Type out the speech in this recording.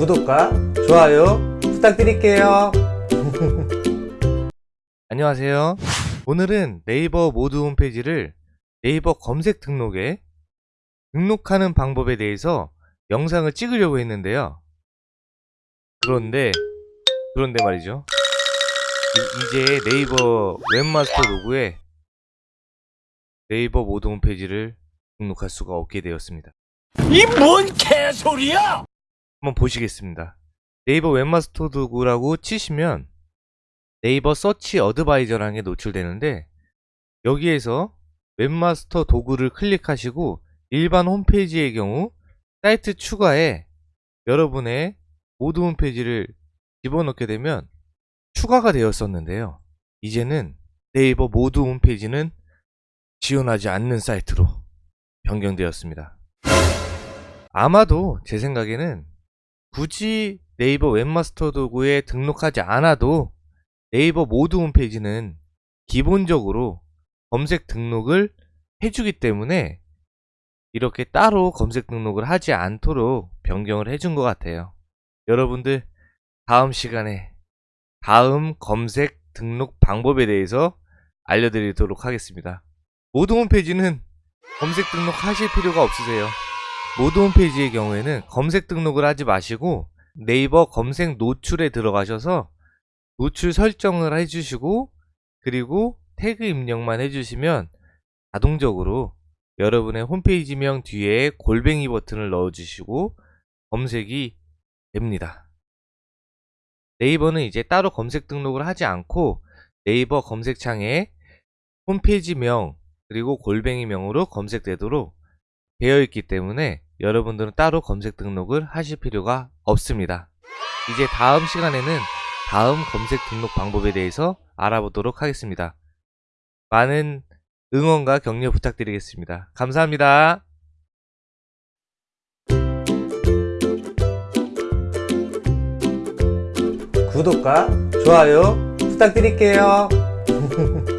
구독과 좋아요 부탁드릴게요. 안녕하세요. 오늘은 네이버 모두 홈페이지를 네이버 검색 등록에 등록하는 방법에 대해서 영상을 찍으려고 했는데요. 그런데, 그런데 말이죠. 이, 제 네이버 웹마스터 도구에 네이버 모두 홈페이지를 등록할 수가 없게 되었습니다. 이 뭔 개소리야! 한번 보시겠습니다. 네이버 웹마스터 도구라고 치시면 네이버 서치 어드바이저라는 게 노출되는데 여기에서 웹마스터 도구를 클릭하시고 일반 홈페이지의 경우 사이트 추가에 여러분의 모두 홈페이지를 집어넣게 되면 추가가 되었었는데요. 이제는 네이버 모두 홈페이지는 지원하지 않는 사이트로 변경되었습니다. 아마도 제 생각에는 굳이 네이버 웹마스터 도구에 등록하지 않아도 네이버 모두 홈페이지는 기본적으로 검색 등록을 해주기 때문에 이렇게 따로 검색 등록을 하지 않도록 변경을 해준 것 같아요. 여러분들 다음 시간에 다음 검색 등록 방법에 대해서 알려드리도록 하겠습니다. 모드 홈페이지는 검색 등록 하실 필요가 없으세요. 모드 홈페이지의 경우에는 검색 등록을 하지 마시고 네이버 검색 노출에 들어가셔서 노출 설정을 해주시고 그리고 태그 입력만 해주시면 자동적으로 여러분의 홈페이지명 뒤에 골뱅이 버튼을 넣어주시고 검색이 됩니다. 네이버는 이제 따로 검색 등록을 하지 않고 네이버 검색창에 홈페이지명 그리고 골뱅이명으로 검색되도록 되어 있기 때문에 여러분들은 따로 검색 등록을 하실 필요가 없습니다. 이제 다음 시간에는 다음 검색 등록 방법에 대해서 알아보도록 하겠습니다. 많은 응원과 격려 부탁드리겠습니다. 감사합니다. 구독과 좋아요 부탁드릴게요.